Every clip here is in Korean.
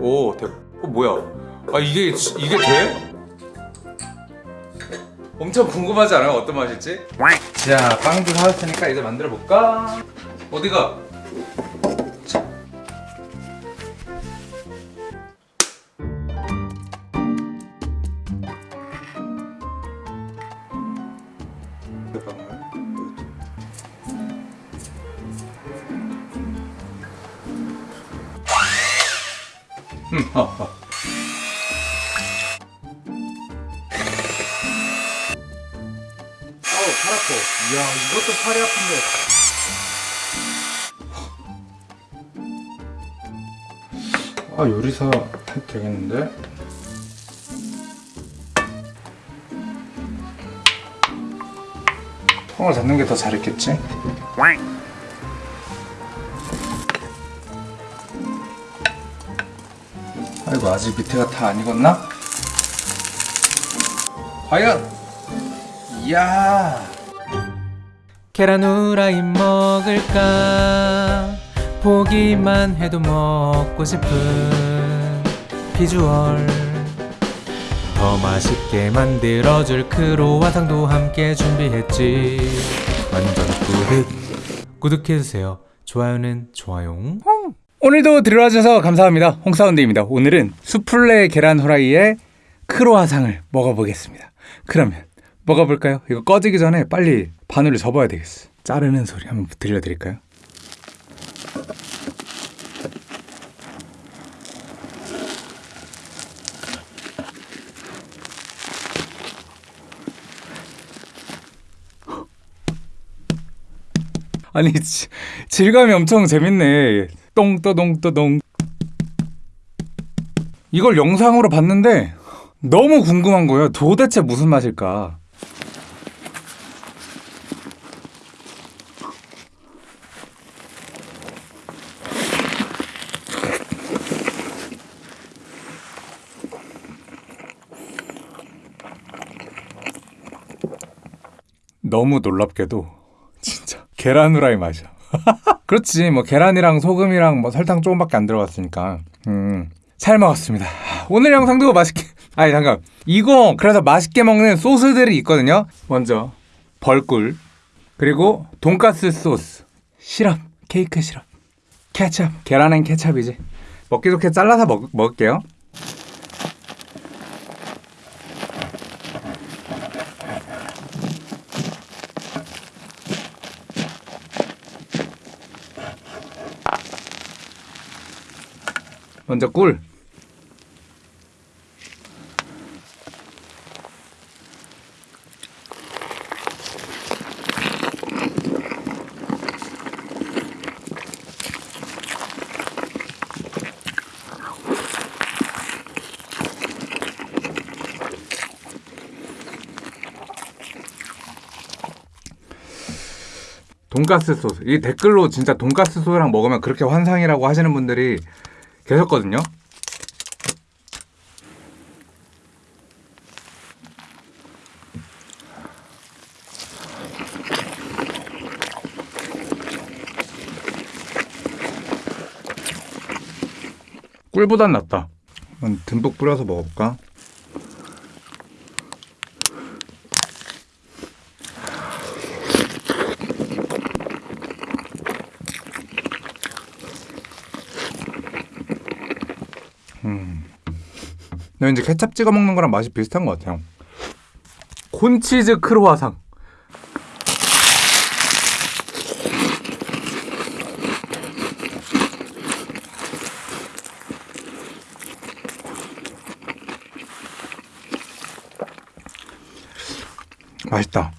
오, 대, 어, 뭐야? 아 이게 이게 돼? 엄청 궁금하지 않아요? 어떤 맛일지? 자, 빵도 사왔으니까 이제 만들어 볼까? 어디가? 음, 어, 어. 아우 팔 아파 이야 이것도 팔이 아픈데 아 요리사 해도 되겠는데 통을 잡는 게 더 잘했겠지? 아이고 아직 밑에가 다 안 익었나? 과연? 이야. 계란 후라이 먹을까? 보기만 해도 먹고 싶은 비주얼. 더 맛있게 만들어줄 크로와상도 함께 준비했지. 완전 구독. 구독해주세요. 좋아요는 좋아요 오늘도 들어와주셔서 감사합니다. 홍사운드입니다. 오늘은 수플레 계란 후라이에 크로아상을 먹어보겠습니다. 그러면 먹어볼까요? 이거 꺼지기 전에 빨리 바늘을 접어야 되겠어. 자르는 소리 한번 들려드릴까요? 아니 지- 질감이 엄청 재밌네. 똥떠동떠동. 이걸 영상으로 봤는데 너무 궁금한 거예요. 도대체 무슨 맛일까? 너무 놀랍게도 진짜 계란 후라이 맛이야. 그렇지. 뭐 계란이랑 소금이랑 뭐 설탕 조금밖에 안 들어갔으니까. 음 잘 먹었습니다. 오늘 영상도 맛있게 아니 잠깐. 이거 그래서 맛있게 먹는 소스들이 있거든요. 먼저 벌꿀 그리고 돈가스 소스 시럽 케이크 시럽 케찹 계란엔 케찹이지 먹기 좋게 잘라서 먹, 먹을게요 먼저 꿀 돈가스 소스. 이 댓글로 진짜 돈가스 소스랑 먹으면 그렇게 환상이라고 하시는 분들이 계셨거든요. 꿀보단 낫다. 듬뿍 뿌려서 먹어볼까? 근데 이제 케찹 찍어 먹는 거랑 맛이 비슷한 것 같아요. 콘치즈 크로와상. 맛있다.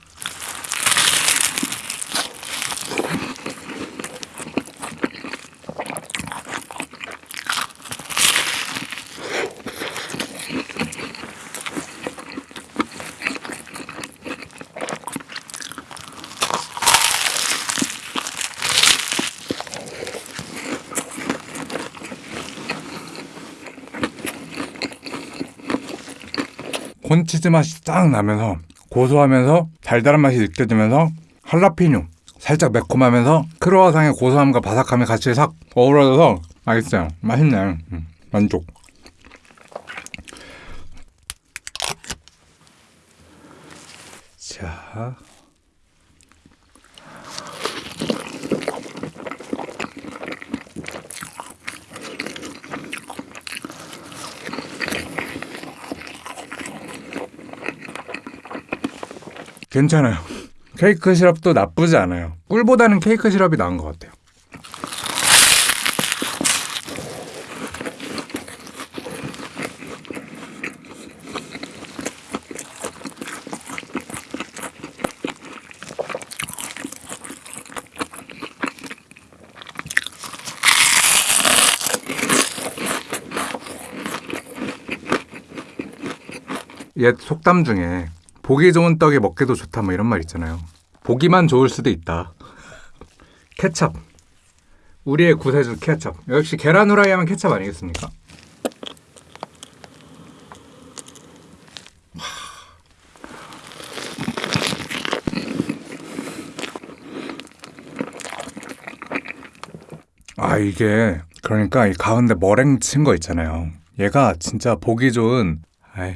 콘치즈 맛이 딱 나면서 고소하면서 달달한 맛이 느껴지면서 할라피뇨 살짝 매콤하면서 크로와상의 고소함과 바삭함이 같이 싹 어우러져서 맛있어요. 맛있네. 음. 만족. 자. 괜찮아요. 케이크 시럽도 나쁘지 않아요. 꿀보다는 케이크 시럽이 나은 것 같아요. 옛 속담 중에 보기 좋은 떡이 먹기도 좋다 뭐 이런 말 있잖아요. 보기만 좋을 수도 있다. 케찹. 우리의 구세주 케찹. 역시 계란 후라이 하면 케찹 아니겠습니까? 아 이게 그러니까 이 가운데 머랭 친 거 있잖아요. 얘가 진짜 보기 좋은 아이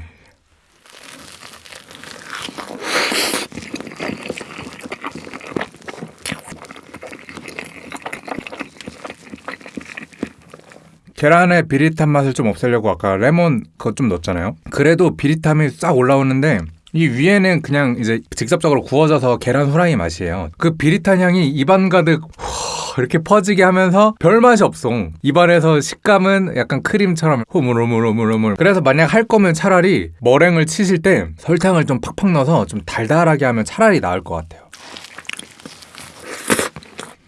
계란의 비릿한 맛을 좀 없애려고 아까 레몬 그거 좀 넣었잖아요. 그래도 비릿함이 싹 올라오는데 이 위에는 그냥 이제 직접적으로 구워져서 계란 후라이 맛이에요. 그 비릿한 향이 입안 가득 후 이렇게 퍼지게 하면서 별 맛이 없어. 입안에서 식감은 약간 크림처럼 호물호물호물호물. 그래서 만약 할 거면 차라리 머랭을 치실 때 설탕을 좀 팍팍 넣어서 좀 달달하게 하면 차라리 나을 것 같아요.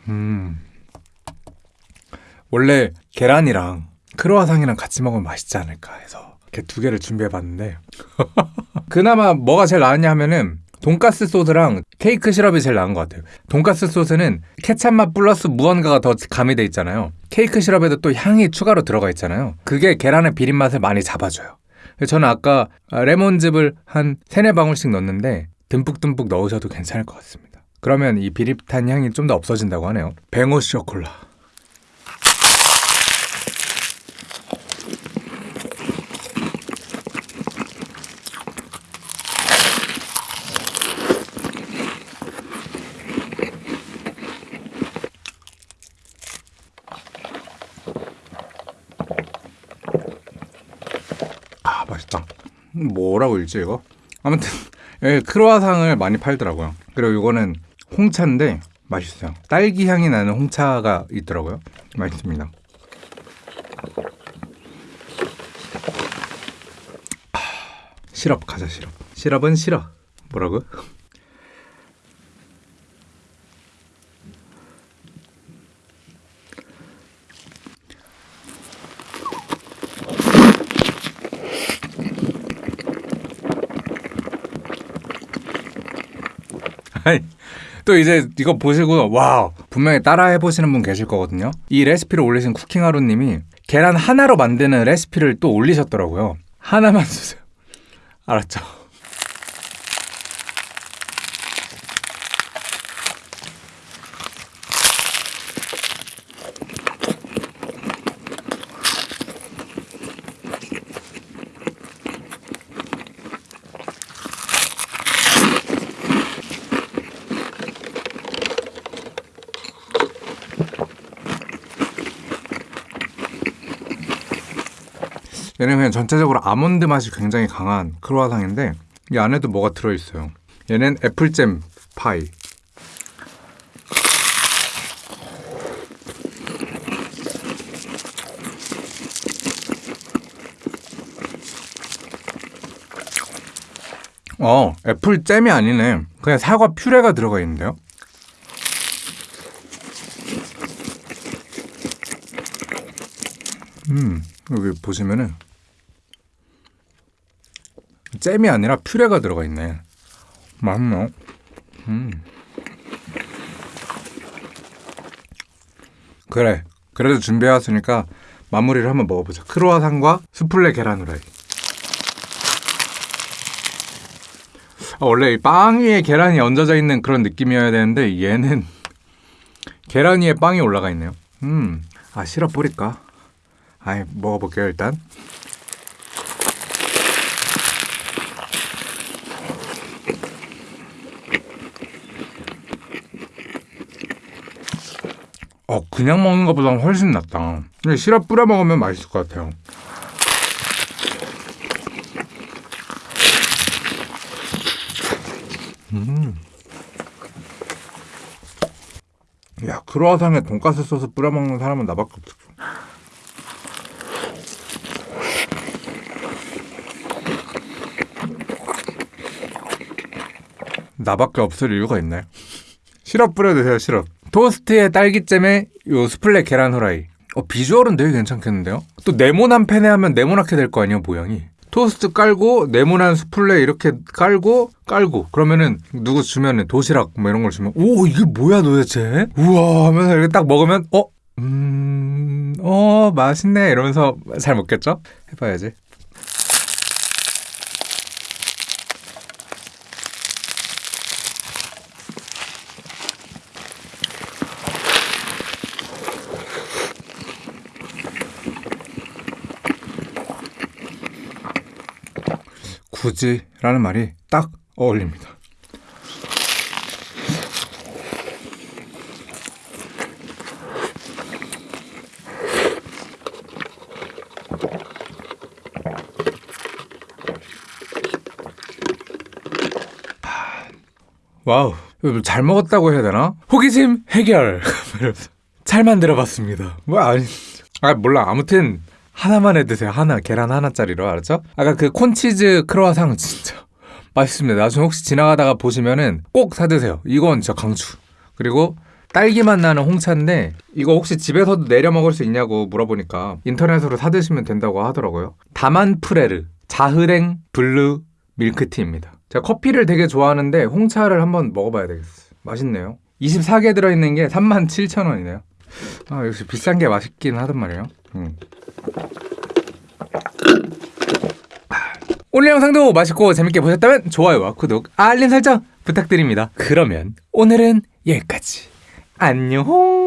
음. 원래 계란이랑 크로와상이랑 같이 먹으면 맛있지 않을까 해서 이렇게 두 개를 준비해봤는데 그나마 뭐가 제일 나았냐 하면은 돈가스 소스랑 케이크 시럽이 제일 나은 것 같아요. 돈가스 소스는 케찹 맛 플러스 무언가가 더 가미돼 있잖아요. 케이크 시럽에도 또 향이 추가로 들어가 있잖아요. 그게 계란의 비린 맛을 많이 잡아줘요. 저는 아까 레몬즙을 한 세네 방울씩 넣었는데 듬뿍듬뿍 넣으셔도 괜찮을 것 같습니다. 그러면 이 비릿한 향이 좀 더 없어진다고 하네요. 뱅오 쇼콜라. 아 맛있다. 뭐라고 읽지 이거? 아무튼 여기 크로아상을 많이 팔더라고요. 그리고 이거는 홍차인데 맛있어요. 딸기 향이 나는 홍차가 있더라고요. 맛있습니다. 아, 시럽 가자 시럽. 시럽은 싫어. 뭐라고? 또 이제 이거 보시고 와 분명히 따라 해보시는 분 계실 거거든요. 이 레시피를 올리신 쿠킹하루님이 계란 하나로 만드는 레시피를 또 올리셨더라고요. 하나만 주세요. 알았죠? 얘는 그냥 전체적으로 아몬드 맛이 굉장히 강한 크로와상인데 이 안에도 뭐가 들어있어요. 얘는 애플잼 파이. 어, 애플잼이 아니네. 그냥 사과 퓨레가 들어가 있는데요. 음, 여기 보시면은 잼이 아니라 퓨레가 들어가 있네. 맛있네. 음. 그래. 그래도 준비해왔으니까 마무리를 한번 먹어보자. 크로아상과 수플레 계란 후라이. 아, 원래 이빵 위에 계란이 얹어져 있는 그런 느낌이어야 되는데 얘는 계란 위에 빵이 올라가 있네요. 음, 아 시럽 뿌릴까? 아이 먹어볼게요 일단. 어 그냥 먹는 것보다 훨씬 낫다. 근데 시럽 뿌려 먹으면 맛있을 것 같아요. 음. 야 크로아상에 돈가스 소스 뿌려 먹는 사람은 나밖에 없어. 나밖에 없을 이유가 있나요? 시럽 뿌려 드세요 시럽. 토스트에 딸기잼에 요 스플레 계란 후라이. 어 비주얼은 되게 괜찮겠는데요? 또 네모난 팬에 하면 네모나게 될 거 아니에요 모양이. 토스트 깔고 네모난 스플레 이렇게 깔고 깔고 그러면은 누구 주면은 도시락 뭐 이런 걸 주면 오 이게 뭐야 도대체 우와 하면서 이렇게 딱 먹으면 어? 음... 어 맛있네 이러면서 잘 먹겠죠? 해봐야지 굳이 라는 말이 딱 어울립니다. 와우, 이거 잘 먹었다고 해야 되나? 호기심 해결. 잘 만들어봤습니다. 뭐 아니, 아 몰라. 아무튼 하나만 해 드세요. 하나 계란 하나짜리로 알았죠? 아까 그 콘치즈 크로아상 진짜 맛있습니다. 나중에 혹시 지나가다가 보시면은 꼭 사 드세요. 이건 진짜 강추. 그리고 딸기맛 나는 홍차인데 이거 혹시 집에서도 내려 먹을 수 있냐고 물어보니까 인터넷으로 사 드시면 된다고 하더라고요. Dammann Frères Jardin Bleu 밀크티입니다. 제가 커피를 되게 좋아하는데 홍차를 한번 먹어봐야 되겠어. 맛있네요. 24개 들어있는 게 37,000원이네요. 아 역시 비싼 게 맛있긴 하단 말이에요. 음. 오늘 영상도 맛있고 재밌게 보셨다면 좋아요와 구독, 알림 설정 부탁드립니다. 그러면 오늘은 여기까지. 안녕.